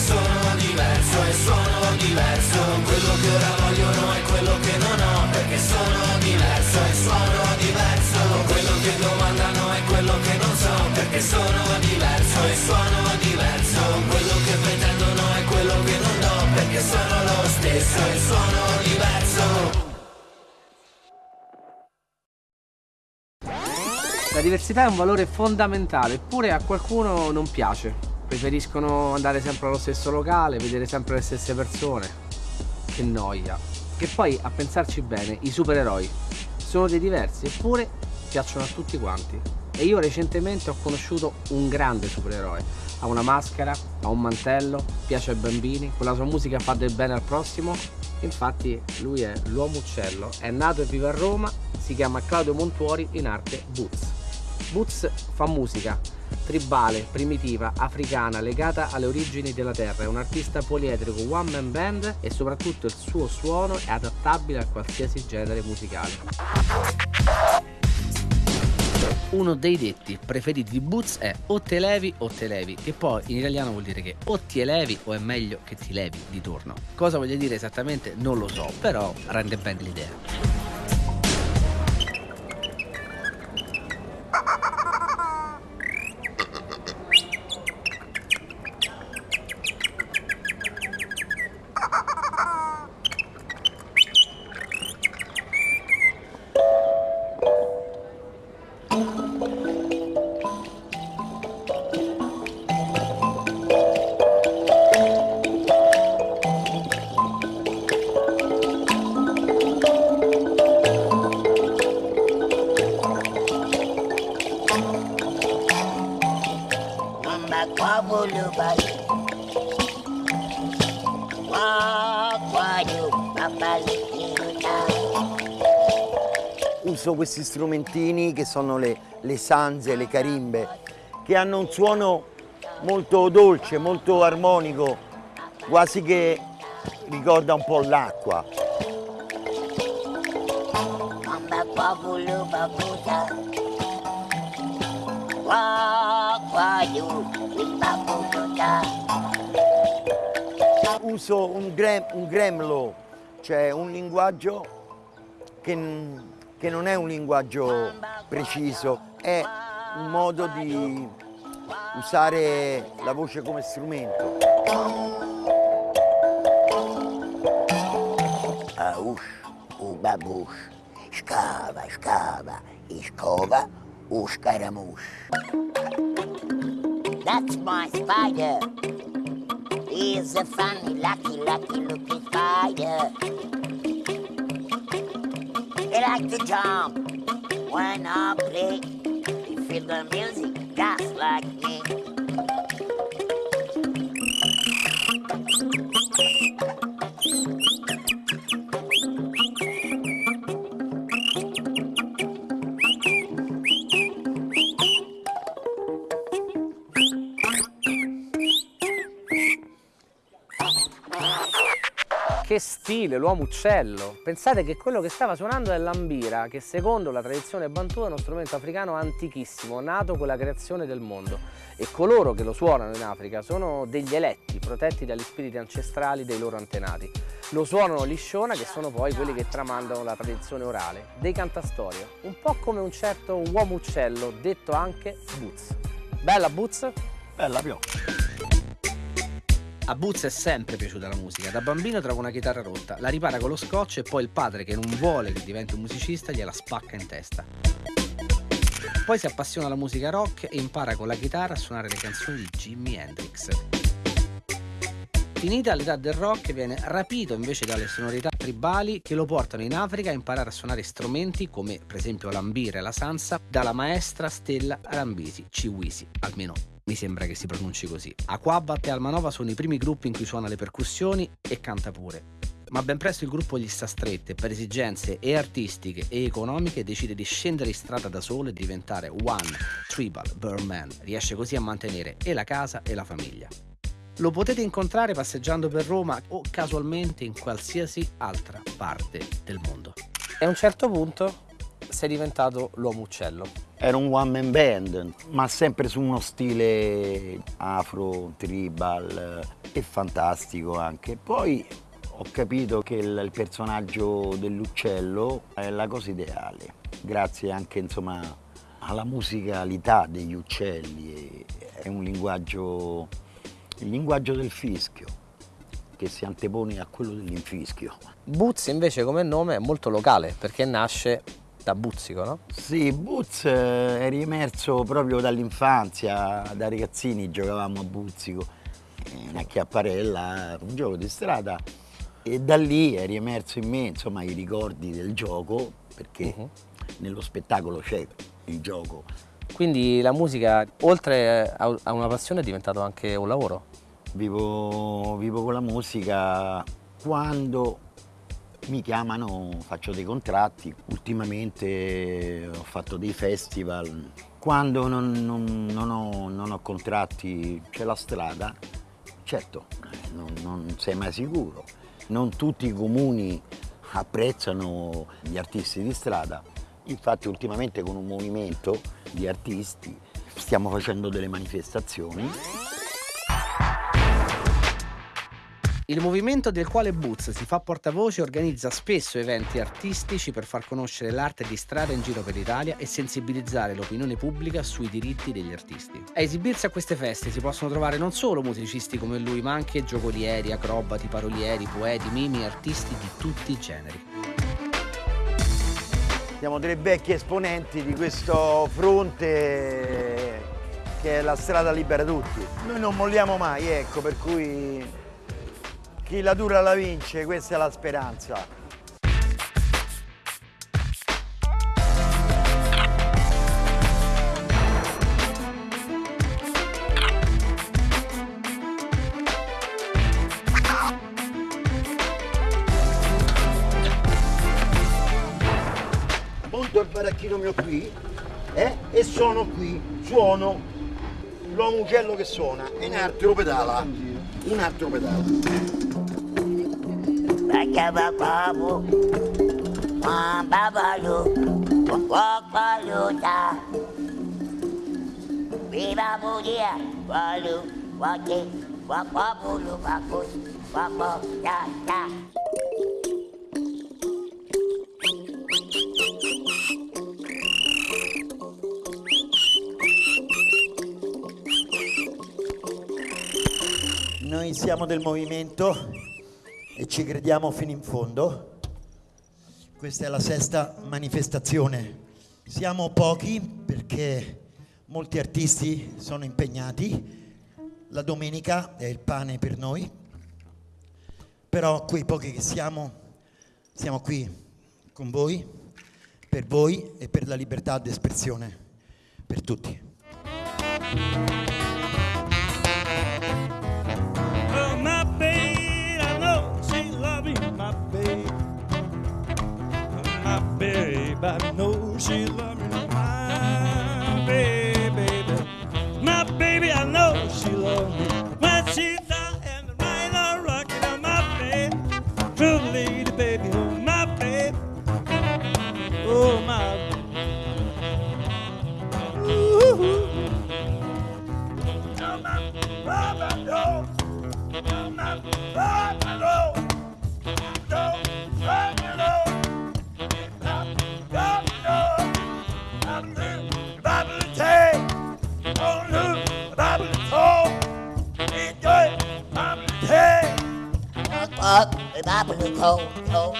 sono diverso e suono diverso. Quello che ora vogliono è quello che non ho Perché sono diverso e suono diverso. Quello che domandano è quello che non so Perché sono diverso e suono diverso. Quello che pretendono è quello che non do Perché sono lo stesso e suono diverso. La diversità è un valore fondamentale, eppure a qualcuno non piace. Preferiscono andare sempre allo stesso locale, vedere sempre le stesse persone. Che noia. Che poi, a pensarci bene, i supereroi sono dei diversi, eppure piacciono a tutti quanti. E io recentemente ho conosciuto un grande supereroe. Ha una maschera, ha un mantello, piace ai bambini, con la sua musica fa del bene al prossimo. Infatti lui è l'uomo uccello, è nato e vive a Roma, si chiama Claudio Montuori, in arte Boots. Boots fa musica tribale, primitiva, africana, legata alle origini della terra. È un artista poliedrico, one man band e soprattutto il suo suono è adattabile a qualsiasi genere musicale. Uno dei detti preferiti di Boots è o te levi o te levi, che poi in italiano vuol dire che o ti elevi o è meglio che ti levi di torno. Cosa voglia dire esattamente non lo so, però rende bene l'idea. Uso questi strumentini che sono le, le sanze, le carimbe, che hanno un suono molto dolce, molto armonico, quasi che ricorda un po' l'acqua. Uso un, grem, un gremlo, cioè un linguaggio che, che non è un linguaggio preciso, è un modo di usare la voce come strumento. Aush, ubabush, scava, scava, scova, ushkaramush. That's my spider. He's a funny, lucky, lucky looking spider. He likes to jump when I play. Feel the music Stile, l'uomo uccello! Pensate che quello che stava suonando è l'ambira, che secondo la tradizione bantu è uno strumento africano antichissimo, nato con la creazione del mondo. E coloro che lo suonano in Africa sono degli eletti, protetti dagli spiriti ancestrali dei loro antenati. Lo suonano lisciona, che sono poi quelli che tramandano la tradizione orale, dei cantastorie. Un po' come un certo uomo uccello, detto anche Boots. Bella Boots? Bella più. A Boots è sempre piaciuta la musica, da bambino trova una chitarra rotta, la ripara con lo scotch e poi il padre che non vuole che diventi un musicista gliela spacca in testa. Poi si appassiona alla musica rock e impara con la chitarra a suonare le canzoni di Jimi Hendrix. Finita l'età del rock viene rapito invece dalle sonorità tribali che lo portano in Africa a imparare a suonare strumenti come per esempio l'ambira e la sansa dalla maestra Stella Arambisi, Ciwisi, almeno mi sembra che si pronunci così. Aquabat e Almanova sono i primi gruppi in cui suona le percussioni e canta pure. Ma ben presto il gruppo gli sta strette per esigenze e artistiche e economiche decide di scendere in strada da solo e diventare One Tribal Birdman. Riesce così a mantenere e la casa e la famiglia. Lo potete incontrare passeggiando per Roma o casualmente in qualsiasi altra parte del mondo. E a un certo punto sei diventato l'uomo uccello. Era un one man band, ma sempre su uno stile afro, tribal, è fantastico anche. Poi ho capito che il, il personaggio dell'uccello è la cosa ideale, grazie anche insomma, alla musicalità degli uccelli, è un linguaggio, il linguaggio del fischio che si antepone a quello dell'infischio. Boots invece come nome è molto locale perché nasce da Buzzico, no? Sì, eh, è riemerso proprio dall'infanzia, da ragazzini giocavamo a Buzzico, eh, una chiapparella, un gioco di strada e da lì è riemerso in me insomma, i ricordi del gioco perché Mhm. nello spettacolo c'è il gioco. Quindi la musica, oltre a a una passione, è diventato anche un lavoro. Vivo, vivo con la musica quando mi chiamano, faccio dei contratti, ultimamente ho fatto dei festival. Quando non, non- non ho, non ho contratti c'è la strada, certo, eh, non sei mai sicuro. Non tutti i comuni apprezzano gli artisti di strada, infatti ultimamente con un movimento di artisti stiamo facendo delle manifestazioni. Il movimento del quale Boots si fa portavoce organizza spesso eventi artistici per far conoscere l'arte di strada in giro per l'Italia e sensibilizzare l'opinione pubblica sui diritti degli artisti. A esibirsi a queste feste si possono trovare non solo musicisti come lui, ma anche giocolieri, acrobati, parolieri, poeti, mimi artisti di tutti i generi. Siamo dei vecchi esponenti di questo fronte che è la strada libera tutti. Noi non molliamo mai, ecco, per cui chi la dura la vince, questa è la speranza. Monto il baracchino mio qui eh, e sono qui, suono l'uomo uccello che suona e un altro pedala, un altro pedala. Bagabababu, Wambabalu, Wakwaluta. Viva Budia, Walu, Waki, Wakwabulu, Wakus, Wakwabata. Noi siamo del movimento e ci crediamo fino in fondo. Questa è la sesta manifestazione. Siamo pochi perché molti artisti sono impegnati. La domenica è il pane per noi. Però quei pochi che siamo, siamo qui con voi, per voi e per la libertà d'espressione, per tutti. She Up, Babalu, Ko, Ko.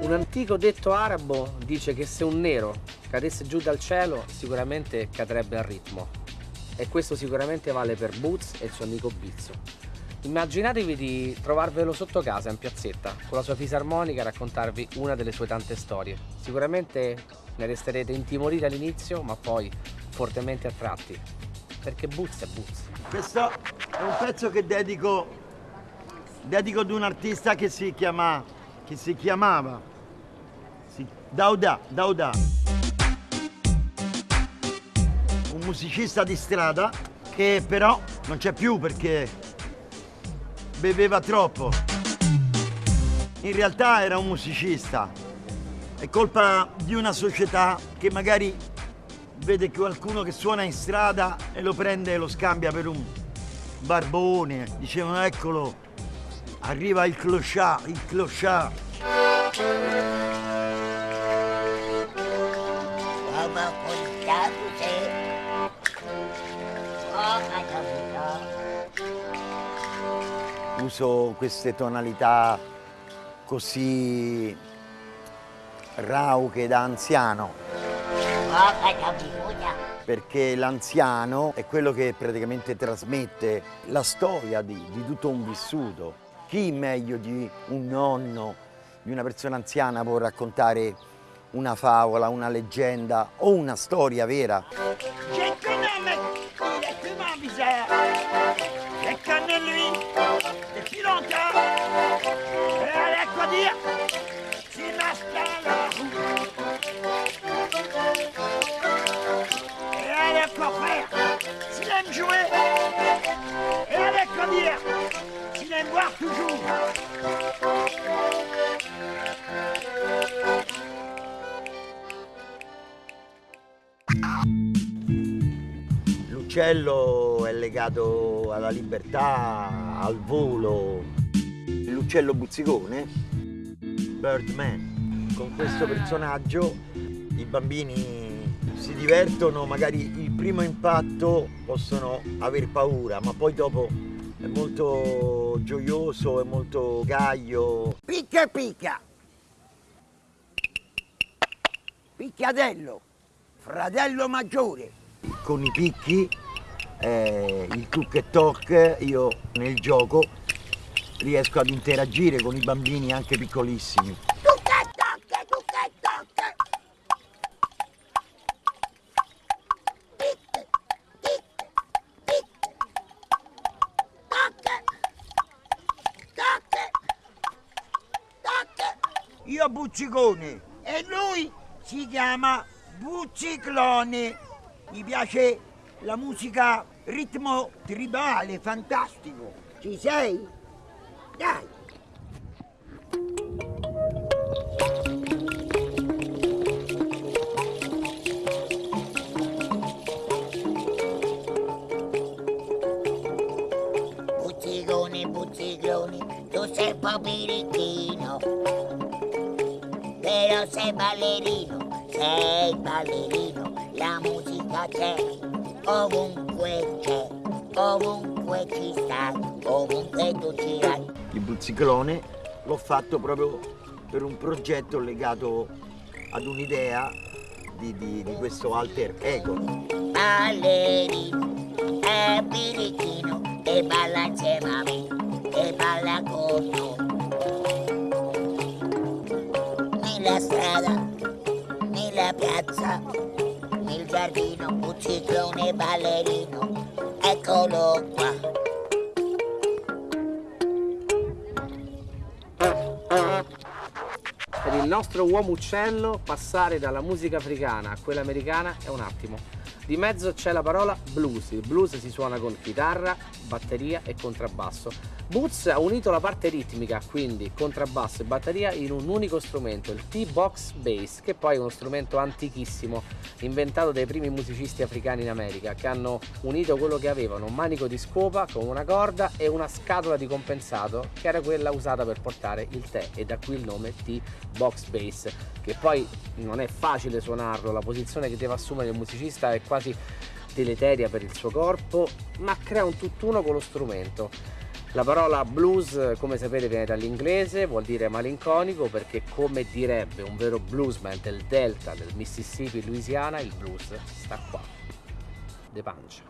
Un antico detto arabo dice che se un nero cadesse giù dal cielo sicuramente cadrebbe al ritmo. E questo sicuramente vale per Boots e il suo amico Bizzo. Immaginatevi di trovarvelo sotto casa in piazzetta con la sua fisarmonica a raccontarvi una delle sue tante storie. Sicuramente ne resterete intimoriti all'inizio, ma poi fortemente attratti. Perché Boots è Boots. Questo è un pezzo che dedico, dedico ad un artista che si chiama, che si chiamava, si Dauda, Dauda. Musicista di strada che però non c'è più perché beveva troppo. In realtà era un musicista. È colpa di una società che magari vede qualcuno che suona in strada e lo prende e lo scambia per un barbone. Dicevano eccolo, arriva il clochard, il clochard. Come portato Uso queste tonalità così rauche da anziano perché l'anziano è quello che praticamente trasmette la storia di, di tutto un vissuto. Chi meglio di un nonno, di una persona anziana può raccontare una favola, una leggenda o una storia vera? J'ai connu un mec, il est tellement bizarre. Aime jouer. Et avec quoi dire S'il aime boire toujours. L'uccello è legato alla libertà, al volo. L'uccello buzzicone, Birdman. Con questo personaggio i bambini si divertono, magari primo impatto possono aver paura, ma poi dopo è molto gioioso, è molto gaio. Picca picca. Picchiatello. Fratello maggiore. Con i picchi, eh, il tuc e toc, io nel gioco riesco ad interagire con i bambini anche piccolissimi. Io Buccicone e lui si chiama Bucciclone. Mi piace la musica ritmo tribale, fantastico. Ci sei? Dai. Però sei ballerino, sei ballerino. La musica c'è, ovunque c'è, ovunque ci stai, ovunque tu girai. Il buzziclone l'ho fatto proprio per un progetto legato ad un'idea di, di- di questo alter ego. Ballerino, è birichino, e balla insieme a me, e balla con noi. Nella strada, nella piazza, nel giardino, buzziclone ballerino, eccolo qua. Per il nostro uomo uccello passare dalla musica africana a quella americana è un attimo. Di mezzo c'è la parola blues. Il blues si suona con chitarra, batteria e contrabbasso. Boots ha unito la parte ritmica, quindi contrabbasso e batteria, in un unico strumento, il T-Box Bass, che poi è uno strumento antichissimo, inventato dai primi musicisti africani in America, che hanno unito quello che avevano, un manico di scopa con una corda e una scatola di compensato, che era quella usata per portare il tè, e da qui il nome T-Box Bass, che poi non è facile suonarlo, la posizione che deve assumere il musicista è quasi deleteria per il suo corpo, ma crea un tutt'uno con lo strumento. La parola blues, come sapete, viene dall'inglese, vuol dire malinconico perché, come direbbe un vero bluesman del delta del Mississippi, Louisiana, il blues sta qua, de pancia.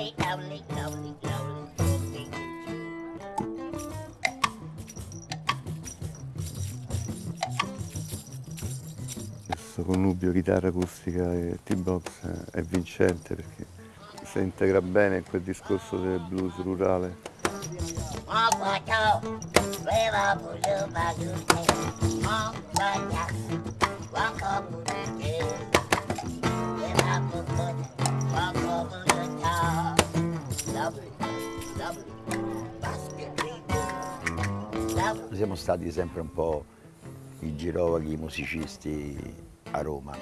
Lovely, lovely, lovely, lovely. Questo connubio chitarra acustica e T-box è- è vincente perché si integra bene in quel discorso del blues rurale. Mwakwata, weva Siamo stati sempre un po' i girovaghi musicisti a Roma.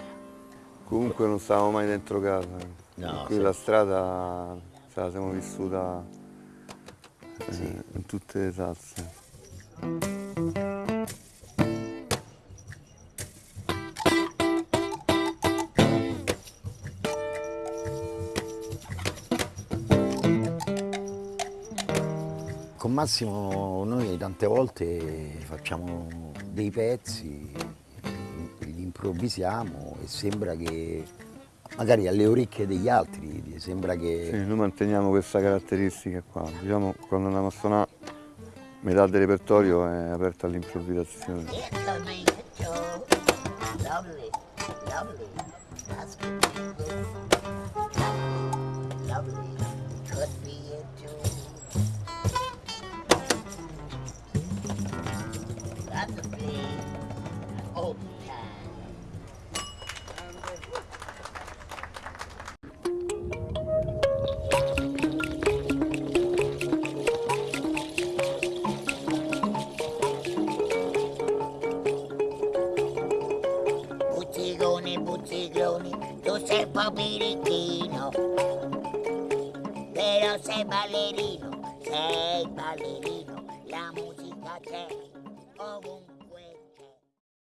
Comunque non stavamo mai dentro casa. No, Qui sì. la strada se la siamo vissuta eh, in tutte le salse. Con Massimo noi tante volte facciamo dei pezzi, li improvvisiamo e sembra che magari alle orecchie degli altri sembra che Sì, noi manteniamo questa caratteristica qua. Diciamo quando andiamo a suonare metà del repertorio è aperta all'improvvisazione. That's a